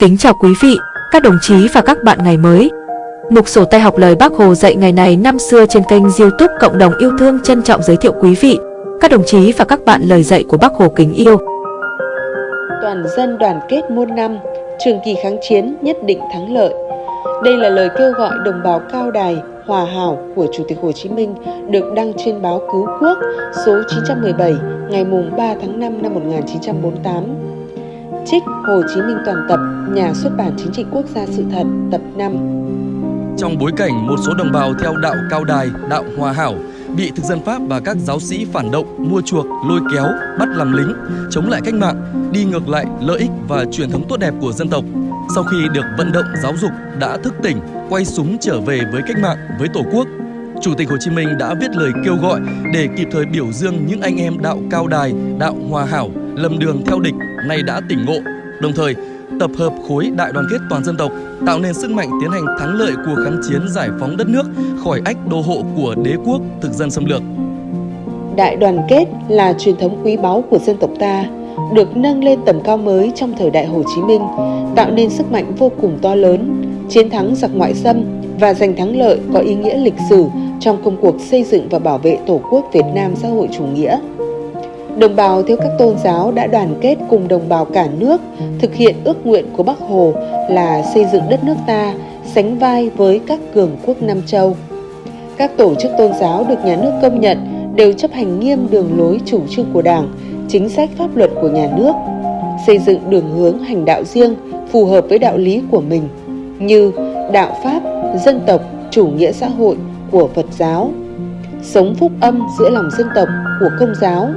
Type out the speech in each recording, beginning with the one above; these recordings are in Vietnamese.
Kính chào quý vị, các đồng chí và các bạn ngày mới. Mục sổ tay học lời Bác Hồ dạy ngày này năm xưa trên kênh youtube Cộng đồng yêu thương trân trọng giới thiệu quý vị, các đồng chí và các bạn lời dạy của Bác Hồ kính yêu. Toàn dân đoàn kết muôn năm, trường kỳ kháng chiến nhất định thắng lợi. Đây là lời kêu gọi đồng bào cao đài, hòa hảo của Chủ tịch Hồ Chí Minh được đăng trên báo Cứu Quốc số 917 ngày 3 tháng 5 năm 1948 Trích Hồ Chí Minh toàn tập, nhà xuất bản chính trị quốc gia sự thật, tập 5. Trong bối cảnh một số đồng bào theo đạo cao đài, đạo hòa hảo bị thực dân Pháp và các giáo sĩ phản động, mua chuộc, lôi kéo, bắt làm lính, chống lại cách mạng, đi ngược lại lợi ích và truyền thống tốt đẹp của dân tộc. Sau khi được vận động giáo dục đã thức tỉnh, quay súng trở về với cách mạng, với Tổ quốc, Chủ tịch Hồ Chí Minh đã viết lời kêu gọi để kịp thời biểu dương những anh em đạo cao đài, đạo hòa hảo, lầm đường theo địch nay đã tỉnh ngộ, đồng thời tập hợp khối đại đoàn kết toàn dân tộc, tạo nên sức mạnh tiến hành thắng lợi cuộc kháng chiến giải phóng đất nước khỏi ách đô hộ của đế quốc thực dân xâm lược. Đại đoàn kết là truyền thống quý báu của dân tộc ta, được nâng lên tầm cao mới trong thời đại Hồ Chí Minh, tạo nên sức mạnh vô cùng to lớn, chiến thắng giặc ngoại xâm và giành thắng lợi có ý nghĩa lịch sử trong công cuộc xây dựng và bảo vệ Tổ quốc Việt Nam xã hội chủ nghĩa. Đồng bào theo các tôn giáo đã đoàn kết cùng đồng bào cả nước thực hiện ước nguyện của Bắc Hồ là xây dựng đất nước ta sánh vai với các cường quốc Nam Châu. Các tổ chức tôn giáo được nhà nước công nhận đều chấp hành nghiêm đường lối chủ trương của Đảng, chính sách pháp luật của nhà nước, xây dựng đường hướng hành đạo riêng phù hợp với đạo lý của mình như đạo Pháp, dân tộc, chủ nghĩa xã hội của Phật giáo, sống phúc âm giữa lòng dân tộc của Công giáo,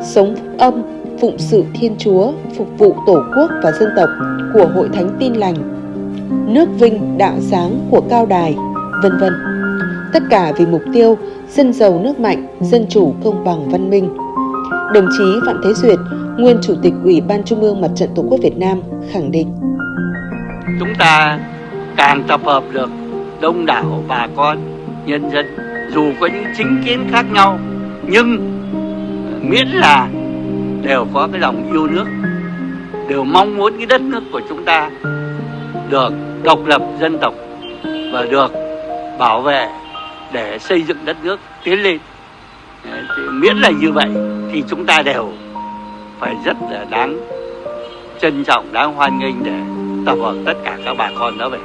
sống phúc âm, phụng sự Thiên Chúa, phục vụ Tổ quốc và dân tộc của Hội Thánh Tin Lành, nước vinh đạo sáng của Cao Đài, vân vân. Tất cả vì mục tiêu dân giàu nước mạnh, dân chủ công bằng văn minh. Đồng chí Phạm Thế Duyệt, nguyên Chủ tịch Ủy ban Trung ương Mặt trận Tổ quốc Việt Nam khẳng định. Chúng ta càng tập hợp được đông đảo bà con, nhân dân, dù có những chính kiến khác nhau, nhưng miễn là đều có cái lòng yêu nước, đều mong muốn cái đất nước của chúng ta được độc lập dân tộc và được bảo vệ để xây dựng đất nước tiến lên. Thì miễn là như vậy thì chúng ta đều phải rất là đáng trân trọng, đáng hoan nghênh để tập hợp tất cả các bà con đó về.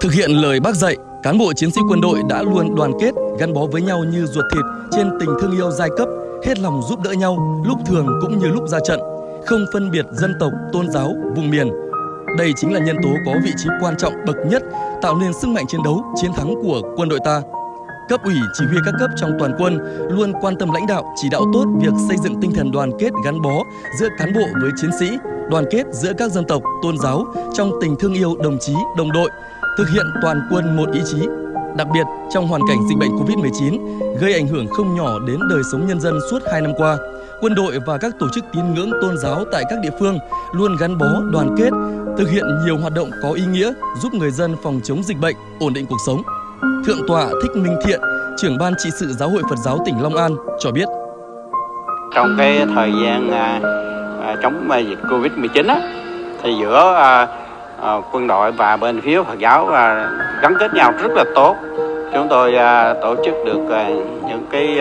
Thực hiện lời bác dạy, cán bộ chiến sĩ quân đội đã luôn đoàn kết, gắn bó với nhau như ruột thịt trên tình thương yêu giai cấp hết lòng giúp đỡ nhau lúc thường cũng như lúc ra trận, không phân biệt dân tộc, tôn giáo, vùng miền. Đây chính là nhân tố có vị trí quan trọng bậc nhất tạo nên sức mạnh chiến đấu, chiến thắng của quân đội ta. Cấp ủy chỉ huy các cấp trong toàn quân luôn quan tâm lãnh đạo, chỉ đạo tốt việc xây dựng tinh thần đoàn kết gắn bó giữa cán bộ với chiến sĩ, đoàn kết giữa các dân tộc, tôn giáo trong tình thương yêu đồng chí, đồng đội, thực hiện toàn quân một ý chí, Đặc biệt, trong hoàn cảnh dịch bệnh Covid-19 gây ảnh hưởng không nhỏ đến đời sống nhân dân suốt 2 năm qua, quân đội và các tổ chức tín ngưỡng tôn giáo tại các địa phương luôn gắn bó, đoàn kết, thực hiện nhiều hoạt động có ý nghĩa giúp người dân phòng chống dịch bệnh, ổn định cuộc sống. Thượng tọa Thích Minh Thiện, trưởng ban trị sự Giáo hội Phật giáo tỉnh Long An cho biết. Trong cái thời gian à, à chống à, dịch Covid-19 á, thì giữa à, Ờ, quân đội và bên phía Phật giáo và gắn kết nhau rất là tốt. Chúng tôi ờ, tổ chức được những cái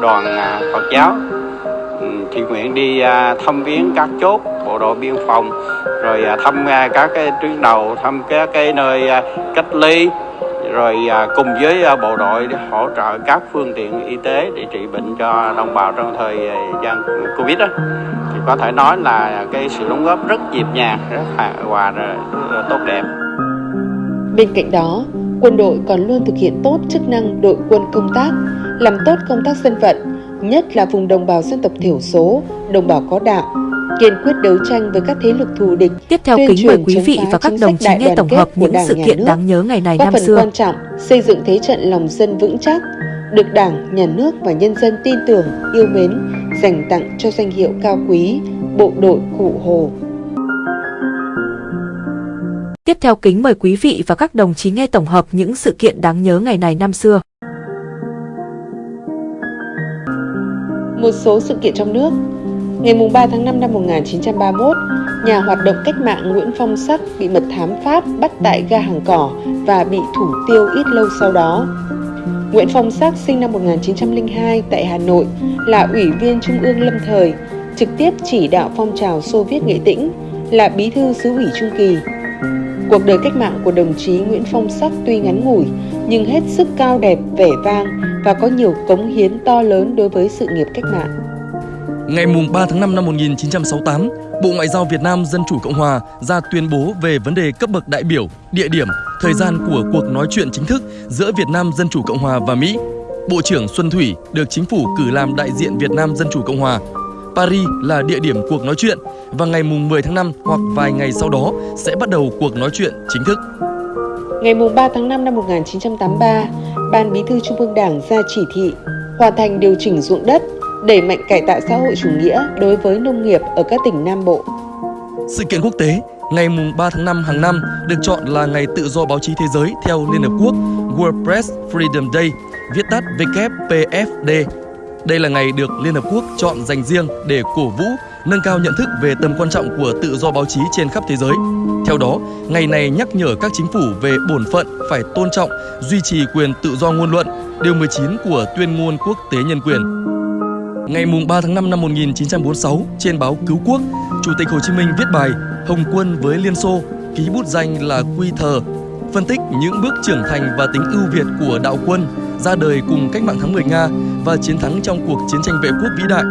đoàn Phật giáo. Ừ, thiện nguyện đi thăm viếng các chốt, bộ đội biên phòng, rồi thăm các cái tuyến đầu, thăm các cái nơi cách ly rồi à, cùng với à, bộ đội để hỗ trợ các phương tiện y tế để trị bệnh cho đồng bào trong thời à, gian Covid đó thì có thể nói là cái sự đóng góp rất nhịp nhàng, rất hài hòa, tốt đẹp. Bên cạnh đó, quân đội còn luôn thực hiện tốt chức năng đội quân công tác, làm tốt công tác dân vận, nhất là vùng đồng bào dân tộc thiểu số, đồng bào có đạo, kiên quyết đấu tranh với các thế lực thù địch. Tiếp theo kính mời quý vị và các đồng chí nghe tổng hợp những sự kiện đáng nhớ ngày này năm xưa. quan trọng xây dựng thế trận lòng dân vững chắc, được Đảng, Nhà nước và nhân dân tin tưởng, yêu mến, dành tặng cho danh hiệu cao quý Bộ đội Cụ Hồ. Tiếp theo kính mời quý vị và các đồng chí nghe tổng hợp những sự kiện đáng nhớ ngày này năm xưa. Một số sự kiện trong nước Ngày 3 tháng 5 năm 1931, nhà hoạt động cách mạng Nguyễn Phong Sắc bị mật thám Pháp bắt tại ga hàng cỏ và bị thủ tiêu ít lâu sau đó. Nguyễn Phong Sắc sinh năm 1902 tại Hà Nội, là ủy viên Trung ương lâm thời, trực tiếp chỉ đạo phong trào Xô Viết Nghệ Tĩnh, là bí thư xứ ủy Trung Kỳ. Cuộc đời cách mạng của đồng chí Nguyễn Phong Sắc tuy ngắn ngủi, nhưng hết sức cao đẹp, vẻ vang và có nhiều cống hiến to lớn đối với sự nghiệp cách mạng. Ngày 3 tháng 5 năm 1968, Bộ Ngoại giao Việt Nam Dân Chủ Cộng Hòa ra tuyên bố về vấn đề cấp bậc đại biểu, địa điểm, thời gian của cuộc nói chuyện chính thức giữa Việt Nam Dân Chủ Cộng Hòa và Mỹ. Bộ trưởng Xuân Thủy được chính phủ cử làm đại diện Việt Nam Dân Chủ Cộng Hòa. Paris là địa điểm cuộc nói chuyện và ngày 10 tháng 5 hoặc vài ngày sau đó sẽ bắt đầu cuộc nói chuyện chính thức. Ngày 3 tháng 5 năm 1983, Ban Bí thư Trung ương Đảng ra chỉ thị hoàn thành điều chỉnh ruộng đất đẩy mạnh cải tạo xã hội chủ nghĩa đối với nông nghiệp ở các tỉnh Nam Bộ. Sự kiện quốc tế ngày 3 tháng 5 hàng năm được chọn là Ngày Tự do Báo chí Thế giới theo Liên Hợp Quốc World Press Freedom Day, viết tắt WPFD. Đây là ngày được Liên Hợp Quốc chọn dành riêng để cổ vũ, nâng cao nhận thức về tầm quan trọng của tự do báo chí trên khắp thế giới. Theo đó, ngày này nhắc nhở các chính phủ về bổn phận phải tôn trọng, duy trì quyền tự do ngôn luận, điều 19 của Tuyên ngôn Quốc tế Nhân quyền. Ngày 3 tháng 5 năm 1946, trên báo Cứu Quốc, Chủ tịch Hồ Chí Minh viết bài Hồng quân với Liên Xô, ký bút danh là Quy Thờ, phân tích những bước trưởng thành và tính ưu việt của đạo quân ra đời cùng cách mạng tháng 10 Nga và chiến thắng trong cuộc chiến tranh vệ quốc vĩ đại.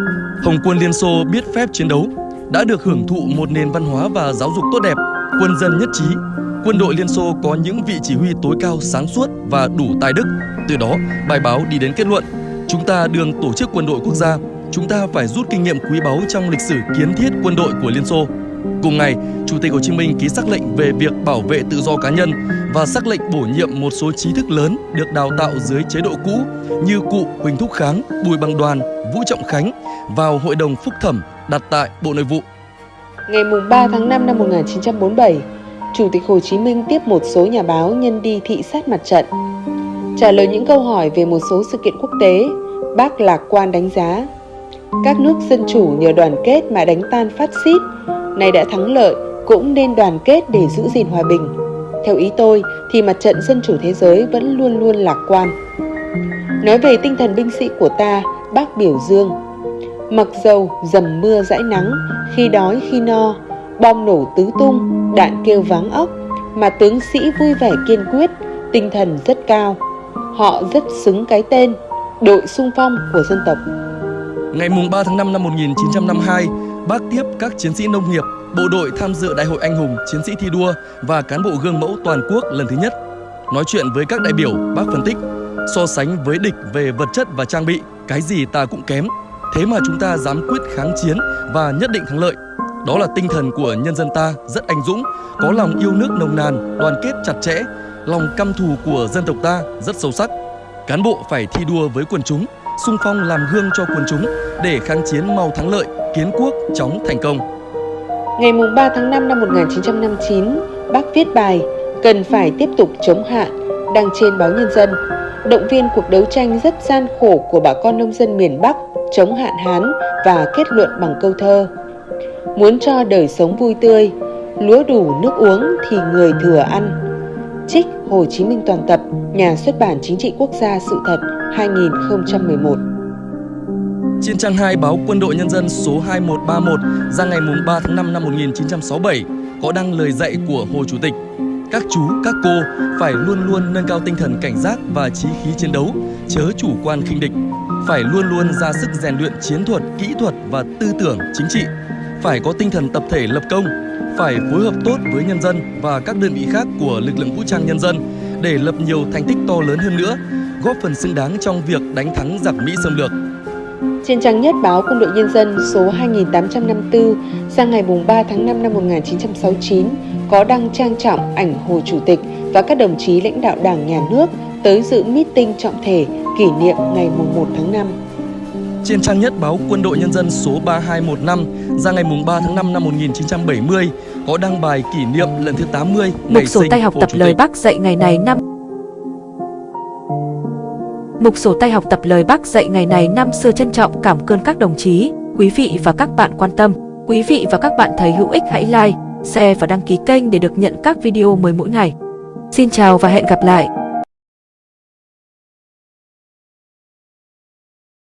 Hồng quân Liên Xô biết phép chiến đấu, đã được hưởng thụ một nền văn hóa và giáo dục tốt đẹp, quân dân nhất trí. Quân đội Liên Xô có những vị chỉ huy tối cao sáng suốt và đủ tài đức. Từ đó, bài báo đi đến kết luận Chúng ta đường tổ chức quân đội quốc gia, chúng ta phải rút kinh nghiệm quý báu trong lịch sử kiến thiết quân đội của Liên Xô. Cùng ngày, Chủ tịch Hồ Chí Minh ký sắc lệnh về việc bảo vệ tự do cá nhân và sắc lệnh bổ nhiệm một số trí thức lớn được đào tạo dưới chế độ cũ như cụ Huỳnh Thúc Kháng, Bùi Bằng Đoàn, Vũ Trọng Khánh vào Hội đồng Phúc thẩm đặt tại Bộ Nội vụ. Ngày 3 tháng 5 năm 1947, Chủ tịch Hồ Chí Minh tiếp một số nhà báo nhân đi thị sát mặt trận Trả lời những câu hỏi về một số sự kiện quốc tế, bác lạc quan đánh giá các nước dân chủ nhờ đoàn kết mà đánh tan phát xít, này đã thắng lợi cũng nên đoàn kết để giữ gìn hòa bình. Theo ý tôi thì mặt trận dân chủ thế giới vẫn luôn luôn lạc quan. Nói về tinh thần binh sĩ của ta, bác biểu dương. Mặc dầu dầm mưa dãi nắng, khi đói khi no, bom nổ tứ tung, đạn kêu váng óc, mà tướng sĩ vui vẻ kiên quyết, tinh thần rất cao. Họ rất xứng cái tên đội sung phong của dân tộc. Ngày 3 tháng 5 năm 1952, bác tiếp các chiến sĩ nông nghiệp, bộ đội tham dự Đại hội Anh hùng, chiến sĩ thi đua và cán bộ gương mẫu toàn quốc lần thứ nhất. Nói chuyện với các đại biểu, bác phân tích, so sánh với địch về vật chất và trang bị, cái gì ta cũng kém. Thế mà chúng ta dám quyết kháng chiến và nhất định thắng lợi. Đó là tinh thần của nhân dân ta rất anh dũng, có lòng yêu nước nồng nàn, đoàn kết chặt chẽ, lòng căm thù của dân tộc ta rất sâu sắc. Cán bộ phải thi đua với quần chúng, sung phong làm gương cho quần chúng để kháng chiến mau thắng lợi, kiến quốc chóng thành công. Ngày 3 tháng 5 năm 1959, bác viết bài Cần phải tiếp tục chống hạn, đăng trên báo Nhân dân, động viên cuộc đấu tranh rất gian khổ của bà con nông dân miền Bắc chống hạn hán và kết luận bằng câu thơ Muốn cho đời sống vui tươi, lúa đủ nước uống thì người thừa ăn. Trích Hồ Chí Minh toàn tập, nhà xuất bản Chính trị Quốc gia Sự thật 2011. Trên trang 2 báo Quân đội Nhân dân số 2131 ra ngày 3 tháng 5 năm 1967 có đăng lời dạy của Hồ Chủ tịch. Các chú, các cô phải luôn luôn nâng cao tinh thần cảnh giác và trí khí chiến đấu, chớ chủ quan khinh địch. Phải luôn luôn ra sức rèn luyện chiến thuật, kỹ thuật và tư tưởng chính trị. Phải có tinh thần tập thể lập công, phải phối hợp tốt với nhân dân và các đơn vị khác của lực lượng vũ trang nhân dân để lập nhiều thành tích to lớn hơn nữa, góp phần xứng đáng trong việc đánh thắng giặc Mỹ xâm lược. Trên trang nhất báo Quân đội Nhân dân số 2854 sang ngày 3 tháng 5 năm 1969 có đăng trang trọng ảnh Hồ Chủ tịch và các đồng chí lãnh đạo Đảng, Nhà nước tới dự meeting trọng thể kỷ niệm ngày 1 tháng 5. Trên trang nhất báo Quân đội Nhân dân số 3215 ra ngày 3 tháng 5 năm 1970 có đăng bài kỷ niệm lần thứ 80 Mục sổ tay học tập lời Bác dạy ngày này năm Mục sổ tay học tập lời Bác dạy ngày này năm xưa trân trọng cảm ơn các đồng chí, quý vị và các bạn quan tâm. Quý vị và các bạn thấy hữu ích hãy like, share và đăng ký kênh để được nhận các video mới mỗi ngày. Xin chào và hẹn gặp lại!